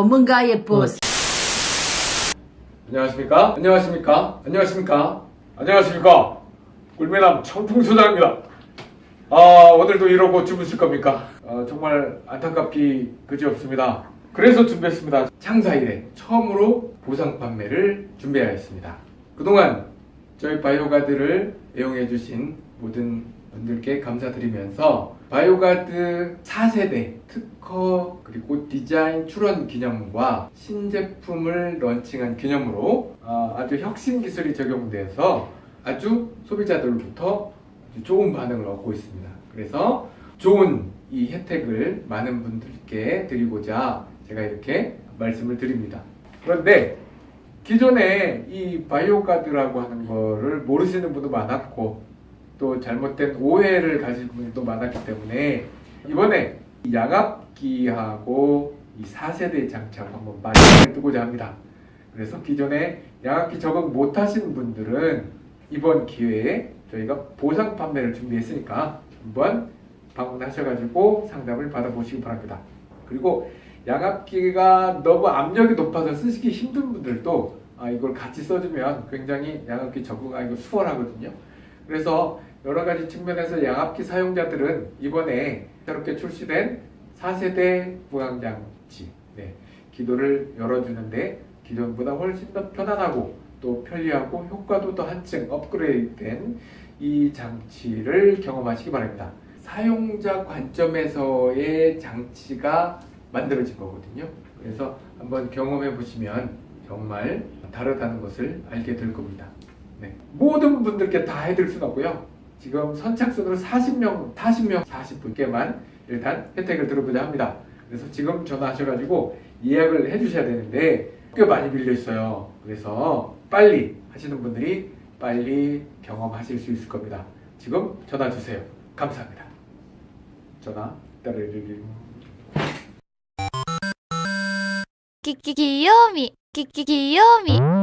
전문가의 보스. 안녕하십니까? 안녕하십니까? 안녕하십니까? 안녕하십니까? 꿀매남 청풍소장입니다. 아, 오늘도 이러고 주무실 겁니까? 아, 정말 안타깝기 그지없습니다. 그래서 준비했습니다. 창사 이래 처음으로 보상 판매를 준비하였습니다. 그동안 저희 바이오가드를 애용해주신 모든 분들께 감사드리면서 바이오가드 4세대 특허 그리고 디자인 출원 기념과 신제품을 런칭한 기념으로 아, 아주 혁신 기술이 적용돼서 아주 소비자들로부터 좋은 반응을 얻고 있습니다. 그래서 좋은 이 혜택을 많은 분들께 드리고자 제가 이렇게 말씀을 드립니다. 그런데 기존에 이 바이오가드라고 하는 거를 모르시는 분도 많았고 또 잘못된 오해를 가진 분들도 많았기 때문에 이번에 이 양압기하고 이 4세대 장착 한번 마련해 두고자 합니다. 그래서 기존에 양압기 적응 못 하신 분들은 이번 기회에 저희가 보상 판매를 준비했으니까 한번 방문하셔가지고 상담을 받아보시기 바랍니다. 그리고 양압기가 너무 압력이 높아서 쓰시기 힘든 분들도 아, 이걸 같이 써주면 굉장히 양압기 적응하기가 수월하거든요. 그래서 여러 가지 측면에서 양압기 사용자들은 이번에 새롭게 출시된 4세대 부강장치 네, 기도를 열어주는데 기존보다 훨씬 더 편안하고 또 편리하고 효과도 더 한층 업그레이드된 이 장치를 경험하시기 바랍니다. 사용자 관점에서의 장치가 만들어진 거거든요. 그래서 한번 경험해 보시면 정말 다르다는 것을 알게 될 겁니다. 네. 모든 분들께 다 해드릴 수는 없고요. 지금 선착순으로 40명, 40명, 40분께만 일단 혜택을 들어보자 합니다. 그래서 지금 전화하셔가지고 예약을 해주셔야 되는데 꽤 많이 빌려 있어요. 그래서 빨리 하시는 분들이 빨리 경험하실 수 있을 겁니다. 지금 전화 주세요. 감사합니다. 전화 따르르르. 끼끼 귀요미 끼끼 귀요미